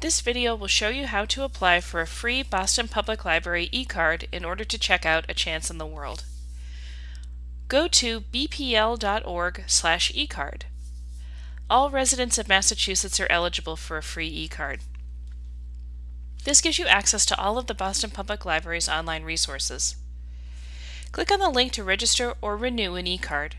This video will show you how to apply for a free Boston Public Library e-card in order to check out A Chance in the World. Go to bpl.org slash e-card. All residents of Massachusetts are eligible for a free e-card. This gives you access to all of the Boston Public Library's online resources. Click on the link to register or renew an e-card.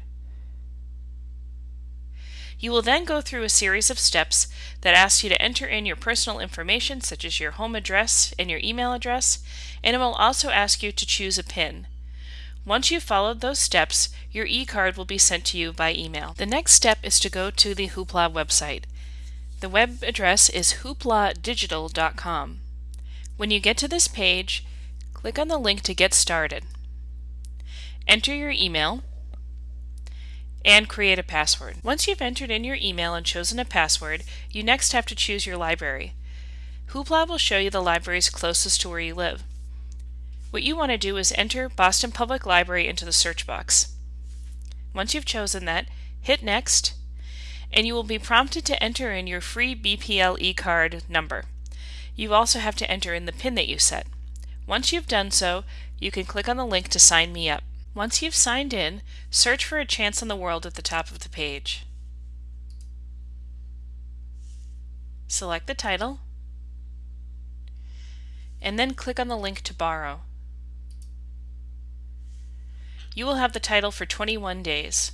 You will then go through a series of steps that ask you to enter in your personal information such as your home address and your email address, and it will also ask you to choose a PIN. Once you've followed those steps, your e-card will be sent to you by email. The next step is to go to the Hoopla website. The web address is hoopladigital.com. When you get to this page, click on the link to get started. Enter your email, and create a password. Once you've entered in your email and chosen a password, you next have to choose your library. Hoopla will show you the libraries closest to where you live. What you want to do is enter Boston Public Library into the search box. Once you've chosen that, hit Next, and you will be prompted to enter in your free BPL e-card number. You also have to enter in the PIN that you set. Once you've done so, you can click on the link to sign me up. Once you've signed in, search for A Chance in the World at the top of the page. Select the title, and then click on the link to borrow. You will have the title for 21 days.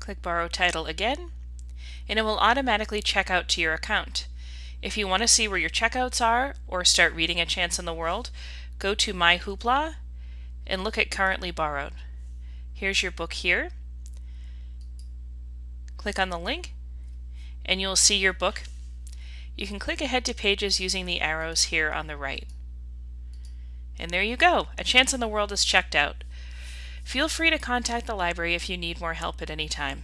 Click Borrow Title again, and it will automatically check out to your account. If you want to see where your checkouts are or start reading A Chance in the World, go to My Hoopla and look at currently borrowed. Here's your book here. Click on the link and you'll see your book. You can click ahead to pages using the arrows here on the right. And there you go, A Chance in the World is checked out. Feel free to contact the library if you need more help at any time.